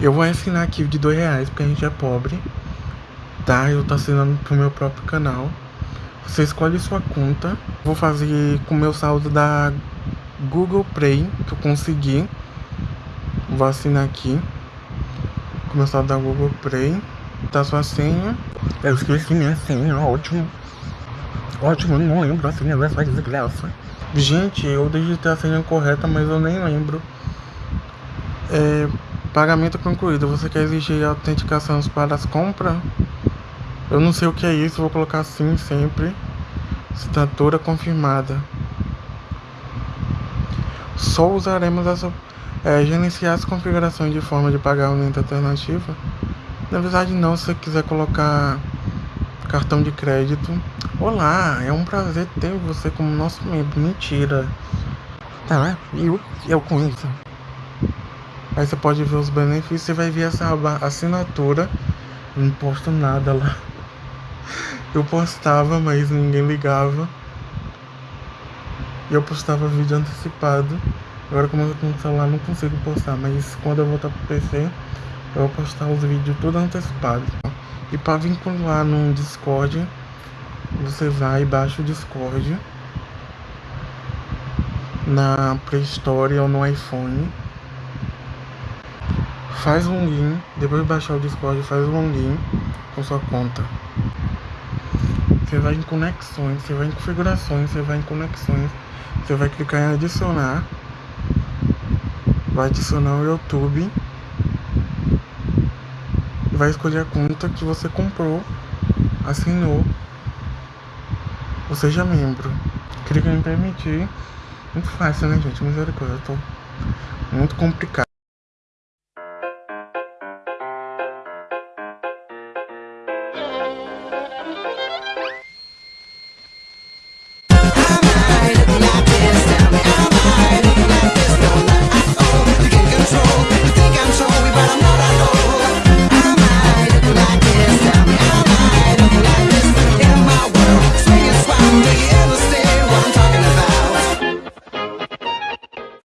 Eu vou assinar aqui de dois reais, porque a gente é pobre. Tá? Eu tô assinando pro meu próprio canal. Você escolhe sua conta. Vou fazer com meu saldo da Google Play, que eu consegui. Vou assinar aqui. Com meu saldo da Google Play. Tá sua senha. Eu esqueci minha senha, ótimo. Ótimo, não lembro a senha dessa desgraça. Gente, eu digitei a senha correta, mas eu nem lembro. É, pagamento concluído. Você quer exigir autenticação para as compras? Eu não sei o que é isso, vou colocar sim sempre. Assinatura confirmada. Só usaremos essa. É, gerenciar as configurações de forma de pagamento alternativa. Na verdade não, se você quiser colocar cartão de crédito. Olá, é um prazer ter você como nosso membro. Mentira. Tá, eu, eu com isso. Aí você pode ver os benefícios, você vai ver essa assinatura. Eu não posto nada lá. Eu postava, mas ninguém ligava. E eu postava vídeo antecipado. Agora como eu tô com o celular não consigo postar, mas quando eu voltar pro PC, eu vou postar os vídeos tudo antecipado. E para vincular no Discord, você vai e baixa o Discord na Play Store ou no iPhone faz um login, depois de baixar o Discord, faz um login com sua conta. Você vai em conexões, você vai em configurações, você vai em conexões, você vai clicar em adicionar, vai adicionar o YouTube vai escolher a conta que você comprou, assinou, ou seja membro. Clica em permitir. Muito fácil, né, gente? Misericórdia, eu tô muito complicado.